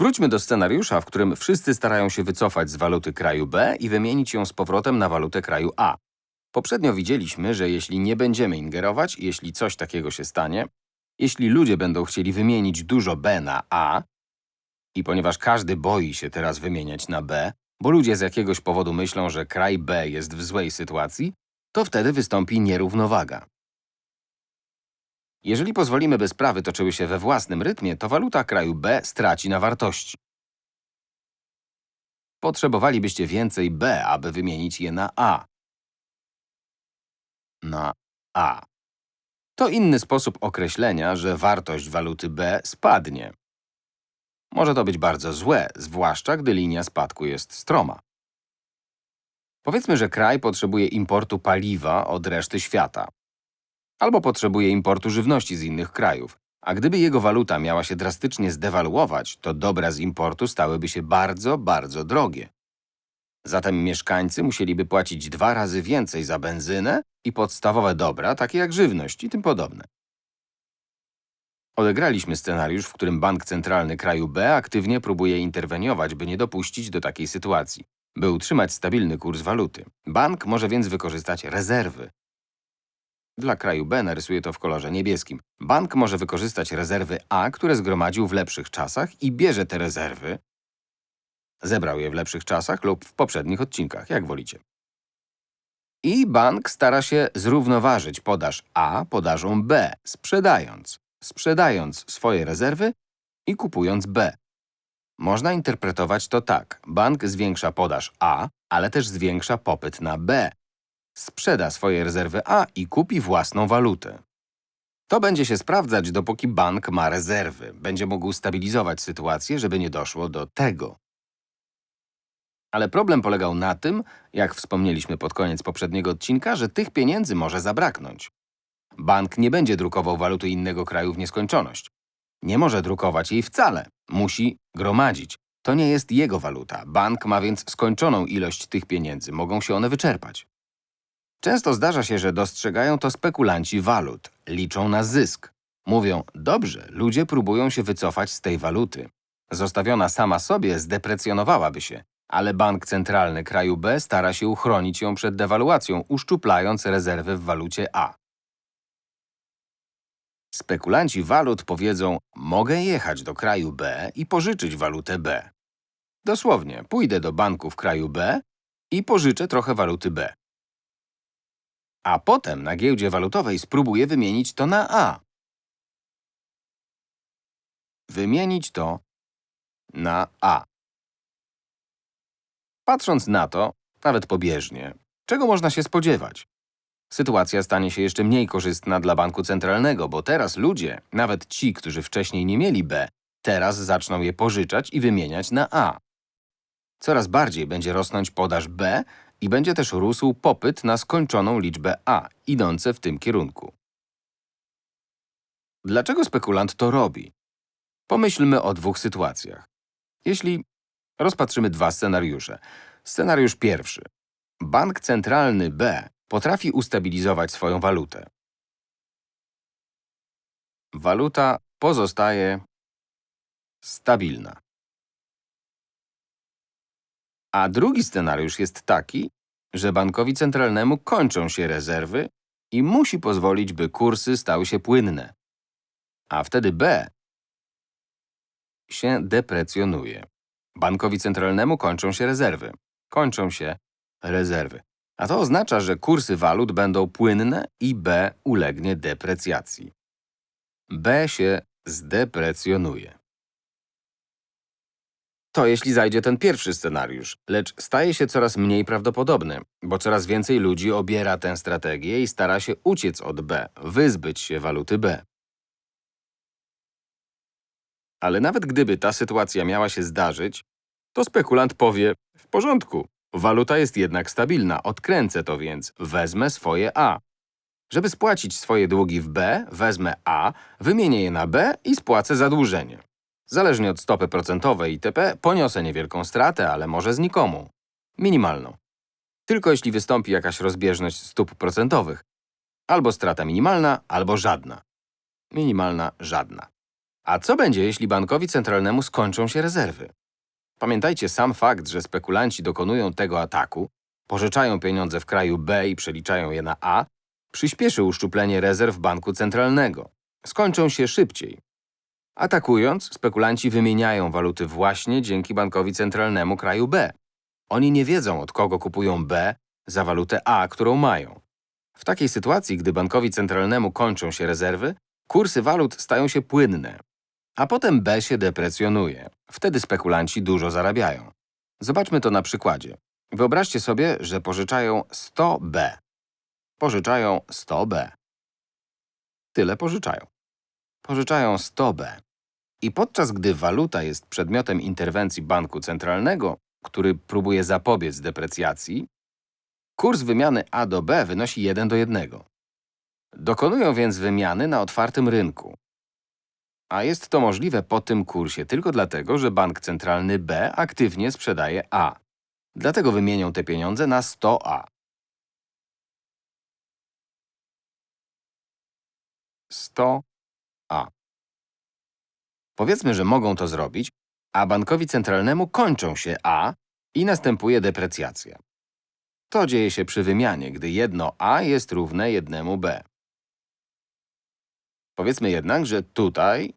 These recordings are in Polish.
Wróćmy do scenariusza, w którym wszyscy starają się wycofać z waluty kraju B i wymienić ją z powrotem na walutę kraju A. Poprzednio widzieliśmy, że jeśli nie będziemy ingerować, jeśli coś takiego się stanie, jeśli ludzie będą chcieli wymienić dużo B na A, i ponieważ każdy boi się teraz wymieniać na B, bo ludzie z jakiegoś powodu myślą, że kraj B jest w złej sytuacji, to wtedy wystąpi nierównowaga. Jeżeli pozwolimy, by sprawy toczyły się we własnym rytmie, to waluta kraju B straci na wartości. Potrzebowalibyście więcej B, aby wymienić je na A. Na A. To inny sposób określenia, że wartość waluty B spadnie. Może to być bardzo złe, zwłaszcza gdy linia spadku jest stroma. Powiedzmy, że kraj potrzebuje importu paliwa od reszty świata. Albo potrzebuje importu żywności z innych krajów. A gdyby jego waluta miała się drastycznie zdewaluować, to dobra z importu stałyby się bardzo, bardzo drogie. Zatem mieszkańcy musieliby płacić dwa razy więcej za benzynę i podstawowe dobra, takie jak żywność i tym podobne. Odegraliśmy scenariusz, w którym bank centralny kraju B aktywnie próbuje interweniować, by nie dopuścić do takiej sytuacji, by utrzymać stabilny kurs waluty. Bank może więc wykorzystać rezerwy. Dla kraju B narysuję to w kolorze niebieskim. Bank może wykorzystać rezerwy A, które zgromadził w lepszych czasach i bierze te rezerwy, zebrał je w lepszych czasach lub w poprzednich odcinkach, jak wolicie. I bank stara się zrównoważyć podaż A podażą B, sprzedając sprzedając swoje rezerwy i kupując B. Można interpretować to tak. Bank zwiększa podaż A, ale też zwiększa popyt na B. Sprzeda swoje rezerwy A i kupi własną walutę. To będzie się sprawdzać, dopóki bank ma rezerwy. Będzie mógł stabilizować sytuację, żeby nie doszło do tego. Ale problem polegał na tym, jak wspomnieliśmy pod koniec poprzedniego odcinka, że tych pieniędzy może zabraknąć. Bank nie będzie drukował waluty innego kraju w nieskończoność. Nie może drukować jej wcale. Musi gromadzić. To nie jest jego waluta. Bank ma więc skończoną ilość tych pieniędzy. Mogą się one wyczerpać. Często zdarza się, że dostrzegają to spekulanci walut. Liczą na zysk. Mówią, dobrze, ludzie próbują się wycofać z tej waluty. Zostawiona sama sobie zdeprecjonowałaby się, ale bank centralny kraju B stara się uchronić ją przed dewaluacją, uszczuplając rezerwy w walucie A. Spekulanci walut powiedzą, mogę jechać do kraju B i pożyczyć walutę B. Dosłownie, pójdę do banku w kraju B i pożyczę trochę waluty B. A potem na giełdzie walutowej spróbuję wymienić to na A. Wymienić to na A. Patrząc na to, nawet pobieżnie, czego można się spodziewać? Sytuacja stanie się jeszcze mniej korzystna dla banku centralnego, bo teraz ludzie, nawet ci, którzy wcześniej nie mieli B, teraz zaczną je pożyczać i wymieniać na A. Coraz bardziej będzie rosnąć podaż B i będzie też rósł popyt na skończoną liczbę A, idące w tym kierunku. Dlaczego spekulant to robi? Pomyślmy o dwóch sytuacjach. Jeśli rozpatrzymy dwa scenariusze. Scenariusz pierwszy. Bank centralny B potrafi ustabilizować swoją walutę. Waluta pozostaje stabilna. A drugi scenariusz jest taki, że bankowi centralnemu kończą się rezerwy i musi pozwolić, by kursy stały się płynne. A wtedy B się deprecjonuje. Bankowi centralnemu kończą się rezerwy. Kończą się rezerwy. A to oznacza, że kursy walut będą płynne i B ulegnie deprecjacji. B się zdeprecjonuje. To jeśli zajdzie ten pierwszy scenariusz, lecz staje się coraz mniej prawdopodobny, bo coraz więcej ludzi obiera tę strategię i stara się uciec od B, wyzbyć się waluty B. Ale nawet gdyby ta sytuacja miała się zdarzyć, to spekulant powie, w porządku, Waluta jest jednak stabilna, odkręcę to więc, wezmę swoje A. Żeby spłacić swoje długi w B, wezmę A, wymienię je na B i spłacę zadłużenie. Zależnie od stopy procentowej itp. poniosę niewielką stratę, ale może znikomą. Minimalną. Tylko jeśli wystąpi jakaś rozbieżność stóp procentowych. Albo strata minimalna, albo żadna. Minimalna, żadna. A co będzie, jeśli bankowi centralnemu skończą się rezerwy? Pamiętajcie, sam fakt, że spekulanci dokonują tego ataku, pożyczają pieniądze w kraju B i przeliczają je na A, przyspieszy uszczuplenie rezerw banku centralnego. Skończą się szybciej. Atakując, spekulanci wymieniają waluty właśnie dzięki bankowi centralnemu kraju B. Oni nie wiedzą, od kogo kupują B za walutę A, którą mają. W takiej sytuacji, gdy bankowi centralnemu kończą się rezerwy, kursy walut stają się płynne, a potem B się deprecjonuje. Wtedy spekulanci dużo zarabiają. Zobaczmy to na przykładzie. Wyobraźcie sobie, że pożyczają 100B. Pożyczają 100B. Tyle pożyczają. Pożyczają 100B. I podczas gdy waluta jest przedmiotem interwencji banku centralnego, który próbuje zapobiec deprecjacji, kurs wymiany A do B wynosi 1 do 1. Dokonują więc wymiany na otwartym rynku. A jest to możliwe po tym kursie tylko dlatego, że bank centralny B aktywnie sprzedaje A. Dlatego wymienią te pieniądze na 100A. 100A. Powiedzmy, że mogą to zrobić, a bankowi centralnemu kończą się A i następuje deprecjacja. To dzieje się przy wymianie, gdy jedno A jest równe jednemu B. Powiedzmy jednak, że tutaj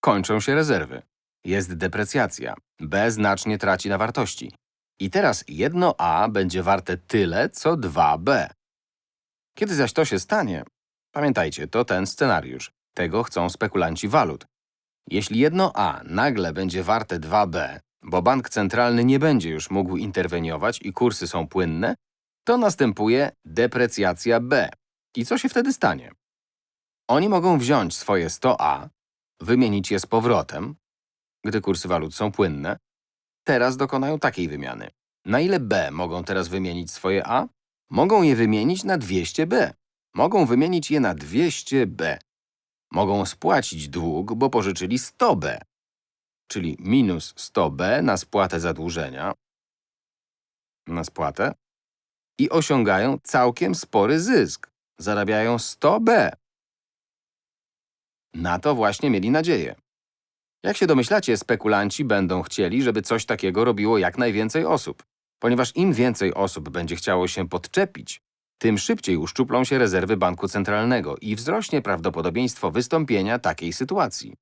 kończą się rezerwy. Jest deprecjacja. B znacznie traci na wartości. I teraz jedno A będzie warte tyle, co 2B. Kiedy zaś to się stanie, pamiętajcie, to ten scenariusz. Tego chcą spekulanci walut. Jeśli jedno A nagle będzie warte 2B, bo bank centralny nie będzie już mógł interweniować i kursy są płynne, to następuje deprecjacja B. I co się wtedy stanie? Oni mogą wziąć swoje 100A, wymienić je z powrotem, gdy kursy walut są płynne. Teraz dokonają takiej wymiany. Na ile B mogą teraz wymienić swoje A? Mogą je wymienić na 200B. Mogą wymienić je na 200B. Mogą spłacić dług, bo pożyczyli 100B, czyli minus 100B na spłatę zadłużenia, na spłatę, i osiągają całkiem spory zysk. Zarabiają 100B. Na to właśnie mieli nadzieję. Jak się domyślacie, spekulanci będą chcieli, żeby coś takiego robiło jak najwięcej osób. Ponieważ im więcej osób będzie chciało się podczepić, tym szybciej uszczuplą się rezerwy banku centralnego i wzrośnie prawdopodobieństwo wystąpienia takiej sytuacji.